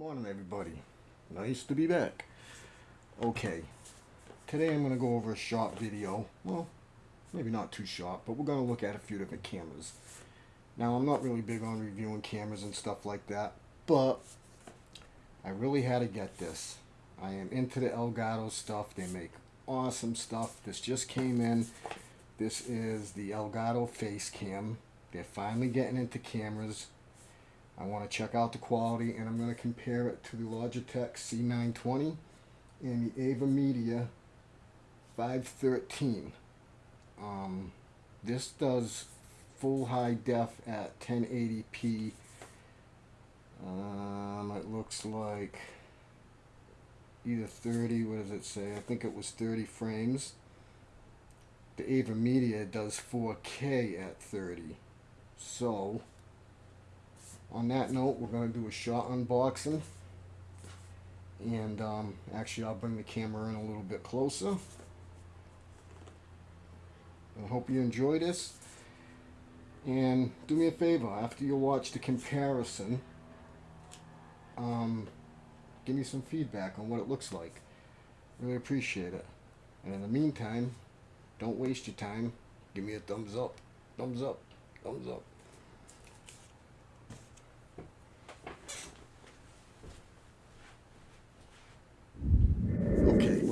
morning everybody. Nice to be back. Okay. Today I'm gonna go over a short video. Well maybe not too short but we're gonna look at a few different cameras. Now I'm not really big on reviewing cameras and stuff like that but I really had to get this. I am into the Elgato stuff. They make awesome stuff. This just came in. This is the Elgato face cam. They're finally getting into cameras I want to check out the quality and I'm going to compare it to the Logitech C920 and the AVerMedia 513. Um, this does full high def at 1080p. Um, it looks like either 30, what does it say? I think it was 30 frames. The AVerMedia does 4K at 30. So, on that note, we're going to do a shot unboxing. And um, actually, I'll bring the camera in a little bit closer. I hope you enjoy this. And do me a favor, after you watch the comparison, um, give me some feedback on what it looks like. Really appreciate it. And in the meantime, don't waste your time. Give me a thumbs up. Thumbs up. Thumbs up.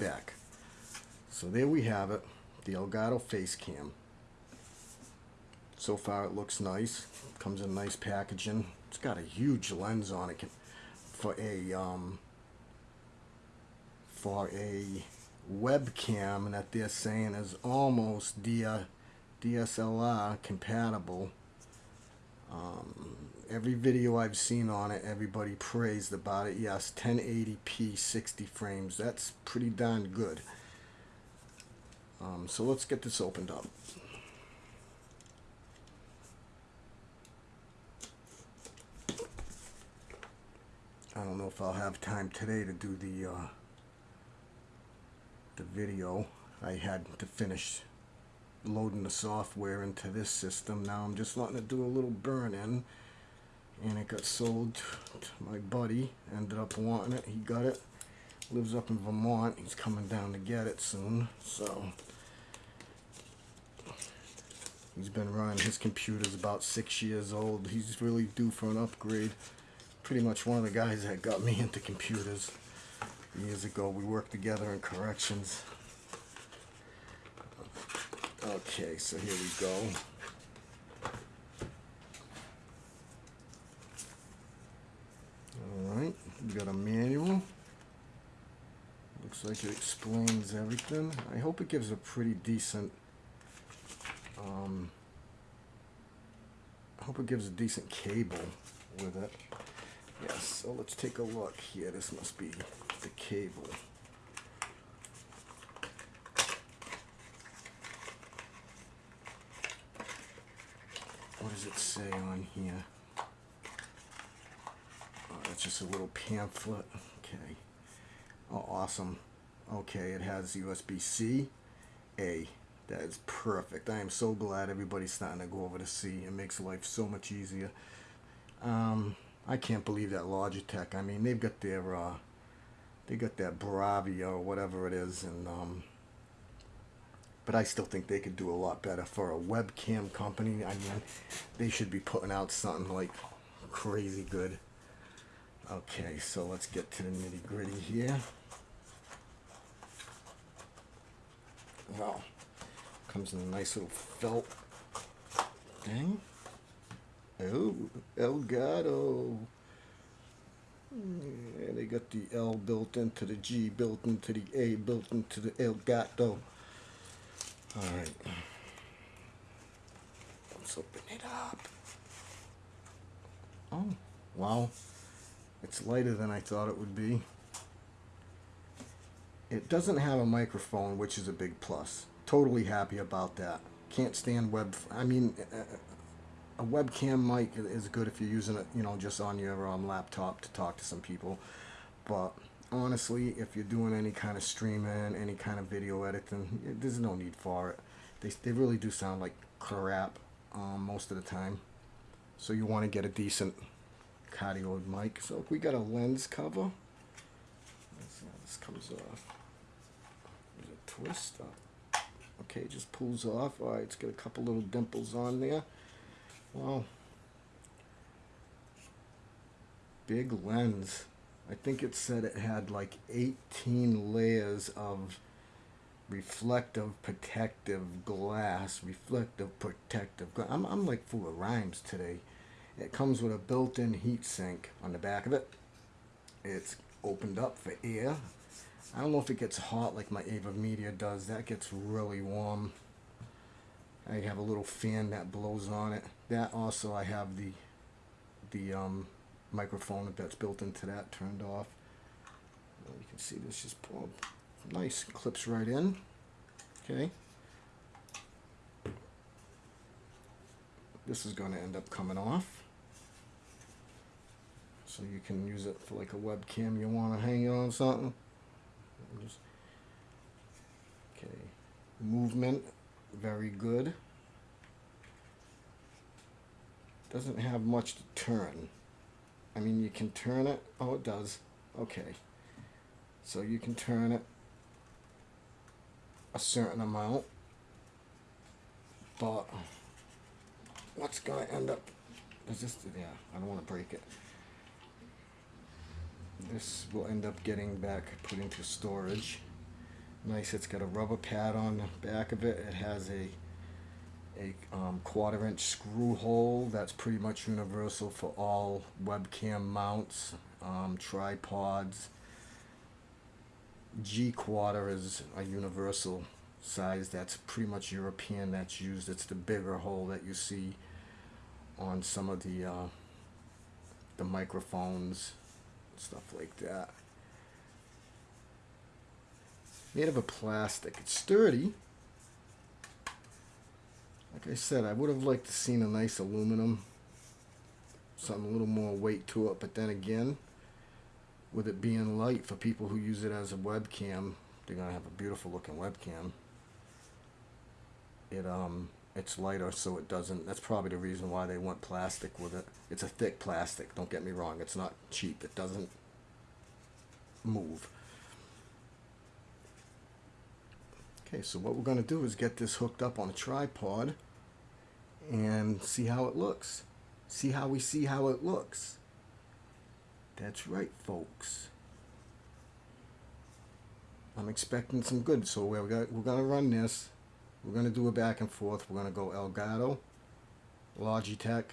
back. So there we have it, the Elgato face cam. So far it looks nice. Comes in nice packaging. It's got a huge lens on it for a um, for a webcam that they're saying is almost DSLR compatible. Um, every video I've seen on it, everybody praised about it. Yes, 1080p, 60 frames. That's pretty darn good. Um, so let's get this opened up. I don't know if I'll have time today to do the uh, the video. I had to finish loading the software into this system. Now I'm just letting it do a little burn in and it got sold to my buddy ended up wanting it he got it lives up in Vermont he's coming down to get it soon so he's been running. His computer's about six years old. He's really due for an upgrade. Pretty much one of the guys that got me into computers years ago. We worked together in corrections. Okay so here we go. Alright, We got a manual. Looks like it explains everything. I hope it gives a pretty decent, um, I hope it gives a decent cable with it. Yes, so let's take a look here. This must be the cable. What does it say on here? Oh, it's just a little pamphlet. Okay. Oh, awesome. Okay, it has USB-C, A. That is perfect. I am so glad everybody's starting to go over to C. It makes life so much easier. Um, I can't believe that Logitech. I mean, they've got their, uh, they got that Bravia or whatever it is, and um, but I still think they could do a lot better for a webcam company. I mean, they should be putting out something like crazy good. Okay, so let's get to the nitty gritty here. Well, comes in a nice little felt thing. Oh, Elgato. Yeah, they got the L built into the G, built into the A, built into the Elgato. Alright. Let's open it up. Oh, wow. It's lighter than I thought it would be. It doesn't have a microphone, which is a big plus. Totally happy about that. Can't stand web... I mean, a webcam mic is good if you're using it, you know, just on your um, laptop to talk to some people. But honestly, if you're doing any kind of streaming, any kind of video editing, there's no need for it. They, they really do sound like crap um, most of the time. So you want to get a decent cardioid mic. So if we got a lens cover. Let's see how this comes off. There's a twist. Oh. Okay, just pulls off. All right, it's got a couple little dimples on there. Wow. Big lens. I think it said it had like 18 layers of reflective protective glass. Reflective protective glass. I'm, I'm like full of rhymes today. It comes with a built-in heat sink on the back of it. It's opened up for air. I don't know if it gets hot like my AVerMedia does. That gets really warm. I have a little fan that blows on it. That also I have the the um, microphone that's built into that turned off. You can see this just pull nice clips right in. Okay. This is going to end up coming off. So you can use it for like a webcam you want to hang on something. Just, okay. Movement, very good. Doesn't have much to turn. I mean, you can turn it. Oh, it does. Okay. So you can turn it a certain amount. But what's going to end up... Is this... Yeah, I don't want to break it. This will end up getting back put into storage. Nice, it's got a rubber pad on the back of it. It has a a um, quarter inch screw hole that's pretty much universal for all webcam mounts, um, tripods. G quarter is a universal size that's pretty much European that's used. It's the bigger hole that you see on some of the uh, the microphones, stuff like that. Made of a plastic. It's sturdy. Like I said, I would have liked to seen a nice aluminum, something a little more weight to it, but then again, with it being light for people who use it as a webcam, they're gonna have a beautiful looking webcam. It um it's lighter so it doesn't that's probably the reason why they went plastic with it. It's a thick plastic, don't get me wrong, it's not cheap. It doesn't move. Okay, so what we're going to do is get this hooked up on a tripod and see how it looks. See how we see how it looks. That's right, folks. I'm expecting some good. So we're, we're going to run this. We're going to do a back and forth. We're going to go Elgato, Logitech,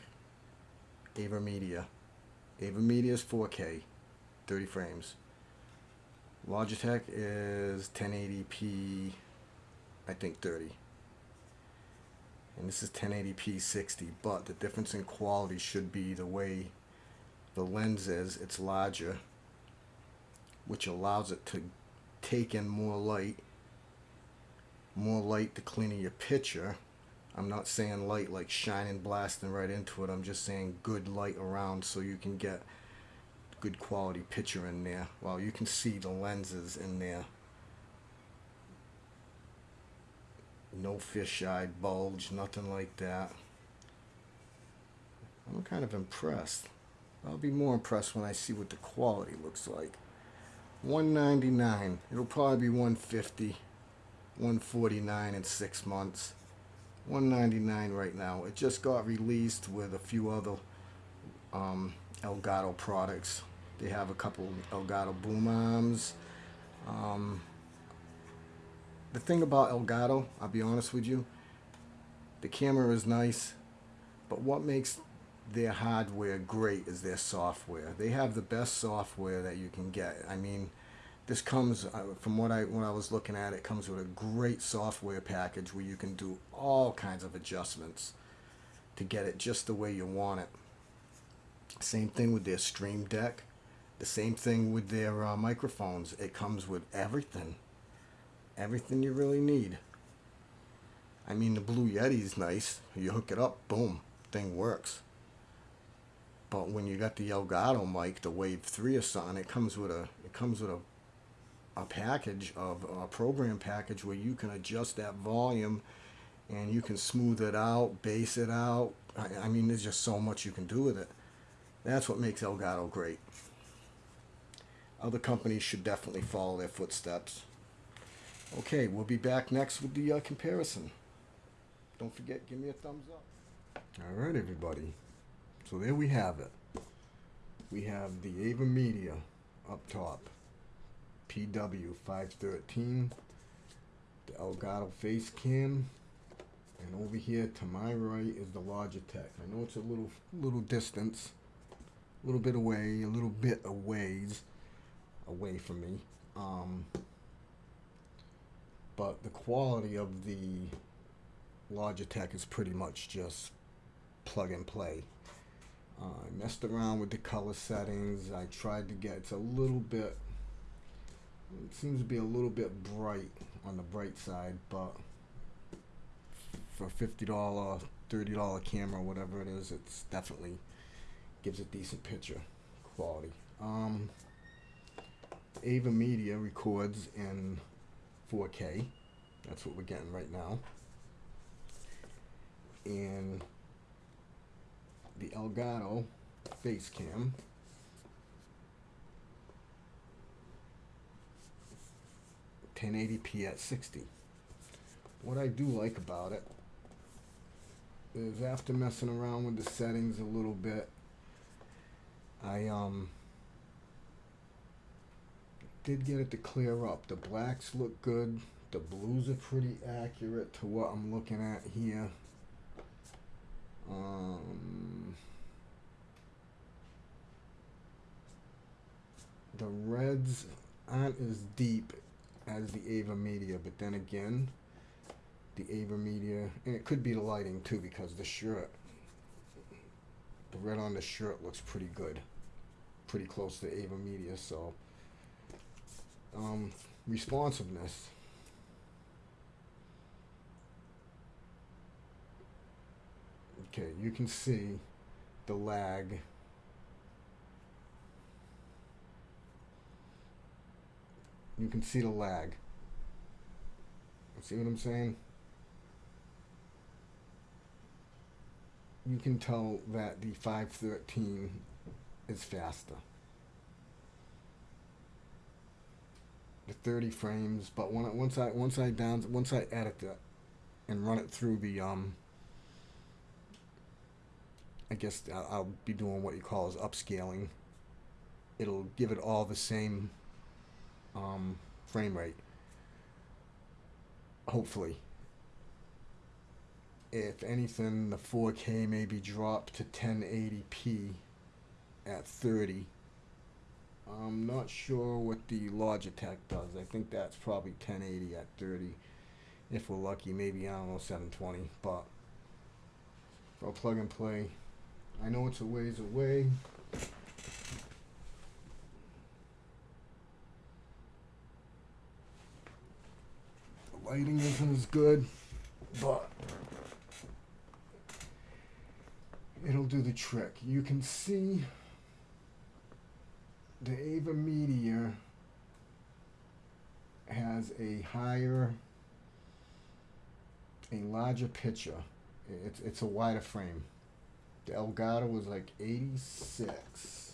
AVerMedia. AVerMedia is 4K, 30 frames. Logitech is 1080p I think 30 and this is 1080p 60 but the difference in quality should be the way the lens is it's larger which allows it to take in more light more light to clean your picture I'm not saying light like shining blasting right into it I'm just saying good light around so you can get good quality picture in there well you can see the lenses in there no fisheye bulge, nothing like that. I'm kind of impressed. I'll be more impressed when I see what the quality looks like. 199 It'll probably be 150 149 in six months. 199 right now. It just got released with a few other um, Elgato products. They have a couple Elgato boom arms. Um, the thing about Elgato, I'll be honest with you, the camera is nice, but what makes their hardware great is their software. They have the best software that you can get. I mean, this comes uh, from what I when I was looking at it comes with a great software package where you can do all kinds of adjustments to get it just the way you want it. Same thing with their Stream Deck. The same thing with their uh, microphones. It comes with everything everything you really need. I mean, the Blue Yeti is nice. You hook it up, boom, thing works. But when you got the Elgato mic, the Wave 3 or something, it comes with a it comes with a a package of a program package where you can adjust that volume and you can smooth it out, bass it out. I, I mean, there's just so much you can do with it. That's what makes Elgato great. Other companies should definitely follow their footsteps. Okay, we'll be back next with the uh, comparison. Don't forget, give me a thumbs up. All right, everybody. So there we have it. We have the AVerMedia up top, PW 513, the Elgato face cam, and over here to my right is the Logitech. I know it's a little little distance, a little bit away, a little bit a ways away from me. Um, but the quality of the Logitech is pretty much just plug and play. Uh, I messed around with the color settings. I tried to get it's a little bit. It seems to be a little bit bright on the bright side, but for fifty dollar, thirty dollar camera, whatever it is, it's definitely gives a decent picture quality. Um, AVerMedia records in 4K. That's what we're getting right now. And the Elgato face cam. Ten eighty p at sixty. What I do like about it is after messing around with the settings a little bit, I um did get it to clear up. The blacks look good. The blues are pretty accurate to what I'm looking at here. Um, the reds aren't as deep as the AVerMedia, but then again, the AVerMedia, and it could be the lighting too, because the shirt, the red on the shirt looks pretty good, pretty close to AVerMedia. So, um, responsiveness. Okay, you can see the lag. You can see the lag. See what I'm saying? You can tell that the 513 is faster. The 30 frames, but when I, once I once I down once I edit it and run it through the um I guess I'll be doing what you call is upscaling. It'll give it all the same um, frame rate. Hopefully. If anything, the 4K may be dropped to 1080p at 30. I'm not sure what the Logitech does. I think that's probably 1080 at 30. If we're lucky, maybe, I don't know, 720. But for plug and play, I know it's a ways away. Lighting isn't as good, but it'll do the trick. You can see the AVerMedia has a higher, a larger picture. It's, it's a wider frame. The Elgato was like 86.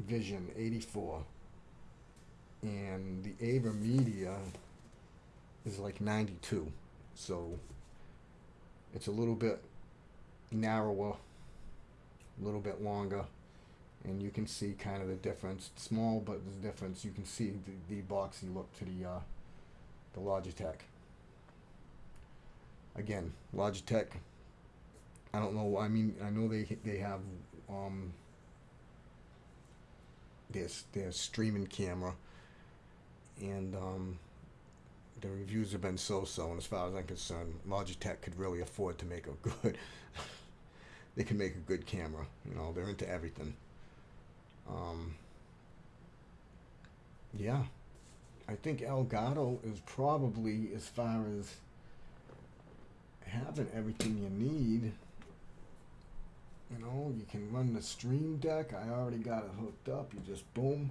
Vision 84. And the AVerMedia is like 92. So it's a little bit narrower, a little bit longer. And you can see kind of the difference. It's small, but the difference. You can see the, the boxy look to the uh, the Logitech again, Logitech. I don't know. I mean, I know they they have um, this their streaming camera, and um, the reviews have been so-so. And as far as I'm concerned, Logitech could really afford to make a good. they can make a good camera. You know, they're into everything. Um, yeah, I think Elgato is probably as far as having everything you need. You know, you can run the stream deck. I already got it hooked up. You just boom,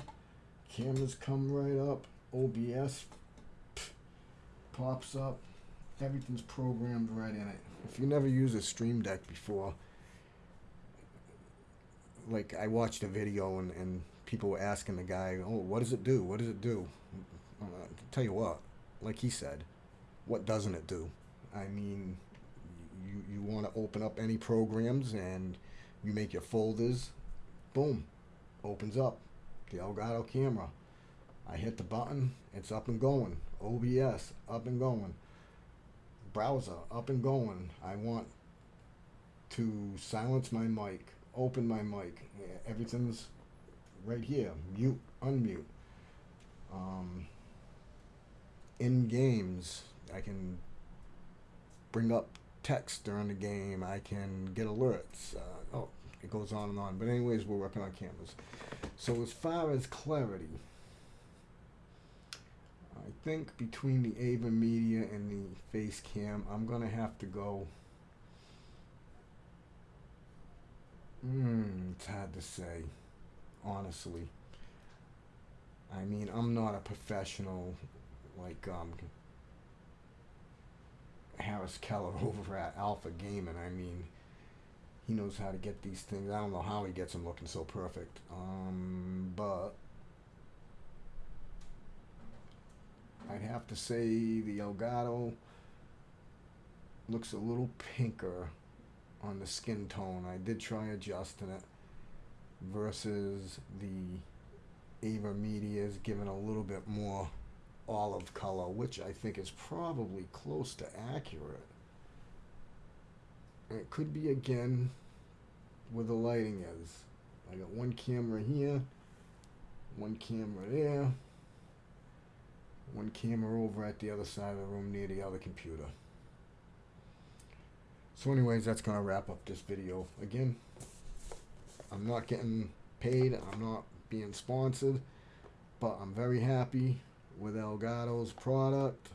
cameras come right up. OBS pops up. everything's programmed right in it. If you never used a Stream Deck before, like I watched a video and, and people were asking the guy, "Oh, what does it do? What does it do?" Uh, tell you what, like he said, what doesn't it do? I mean, you you want to open up any programs and you make your folders, boom, opens up the Elgato camera. I hit the button, it's up and going. OBS up and going. Browser up and going. I want to silence my mic, open my mic. Everything's right here. Mute, unmute. Um, in games, I can bring up text during the game. I can get alerts. Uh, oh, it goes on and on. But anyways, we're working on cameras. So as far as clarity, think between the AVerMedia and the face cam, I'm going to have to go. Hmm, it's hard to say, honestly. I mean, I'm not a professional like um, Harris Heller over at Alpha Gaming. I mean, he knows how to get these things. I don't know how he gets them looking so perfect. Um, but I'd have to say the Elgato looks a little pinker on the skin tone. I did try adjusting it versus the AVerMedia is given a little bit more olive color, which I think is probably close to accurate. It could be again where the lighting is. I got one camera here, one camera there, one camera over at the other side of the room near the other computer. So anyways, that's going to wrap up this video. Again, I'm not getting paid, I'm not being sponsored, but I'm very happy with Elgato's product.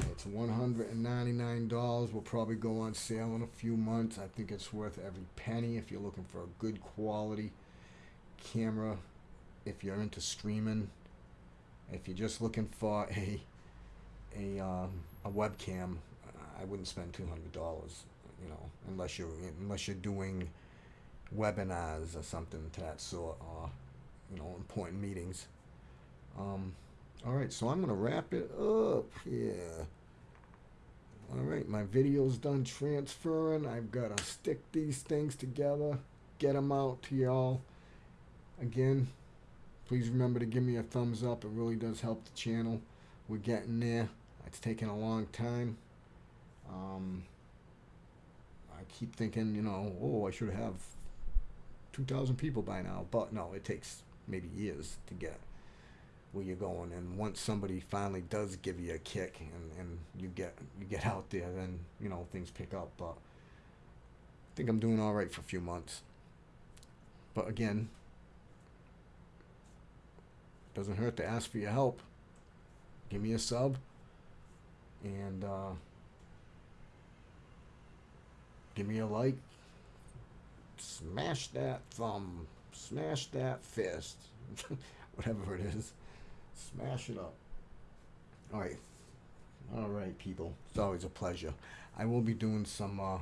It's $199. Will probably go on sale in a few months. I think it's worth every penny if you're looking for a good quality camera. If you're into streaming, if you're just looking for a a um, a webcam, I wouldn't spend two hundred dollars. You know, unless you're unless you're doing webinars or something to that sort, or you know, important meetings. Um, all right, so I'm going to wrap it up. Yeah. All right, my video's done transferring. I've got to stick these things together, get them out to y'all. Again, please remember to give me a thumbs up. It really does help the channel. We're getting there. It's taken a long time. Um, I keep thinking, you know, oh, I should have 2,000 people by now. But no, it takes maybe years to get where you're going and once somebody finally does give you a kick and, and you get you get out there then you know things pick up but I think I'm doing all right for a few months but again doesn't hurt to ask for your help give me a sub and uh, give me a like smash that thumb smash that fist whatever it is Smash it up. All right. All right, people. It's always a pleasure. I will be doing some uh,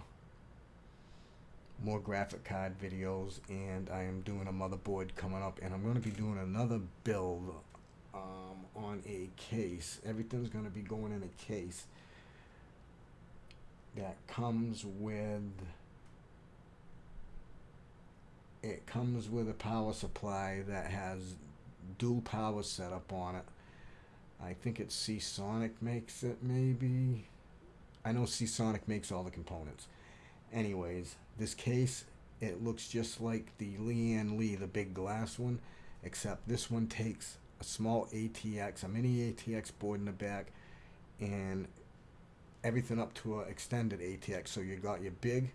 more graphic card videos, and I am doing a motherboard coming up, and I'm going to be doing another build um, on a case. Everything's going to be going in a case that comes with it comes with a power supply that has dual power setup on it. I think it's Seasonic makes it, maybe. I know Seasonic makes all the components. Anyways, this case, it looks just like the Lian Li, the big glass one, except this one takes a small ATX, a mini ATX board in the back, and everything up to an extended ATX. So you got your big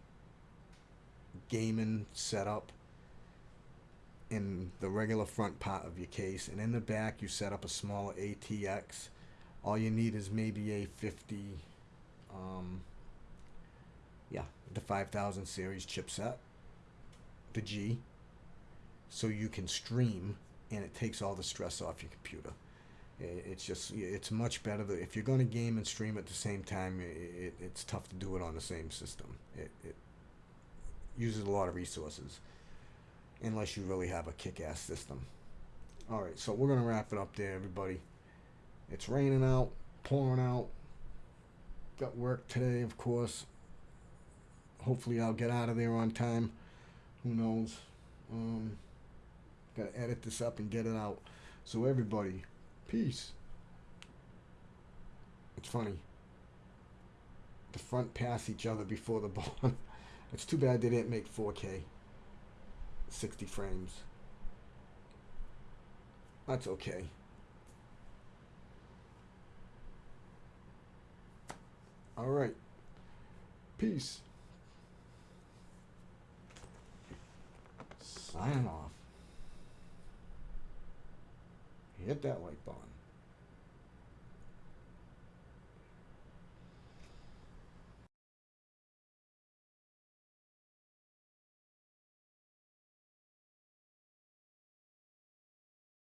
gaming setup, in the regular front part of your case and in the back you set up a small ATX all you need is maybe a 50 um, the 5000 series chipset the G so you can stream and it takes all the stress off your computer It's just it's much better that if you're going to game and stream at the same time. it, it's tough to do it on the same system. It, it uses a lot of resources, unless you really have a kick-ass system. All right, so we're gonna wrap it up there, everybody. It's raining out, pouring out. Got work today, of course. Hopefully, I'll get out of there on time. Who knows? Um, gotta edit this up and get it out. So everybody, peace. It's funny. The front pass each other before the bottom. it's too bad they didn't make 4K. 60 frames. That's okay. All right. Peace. Signing off. Hit that like button.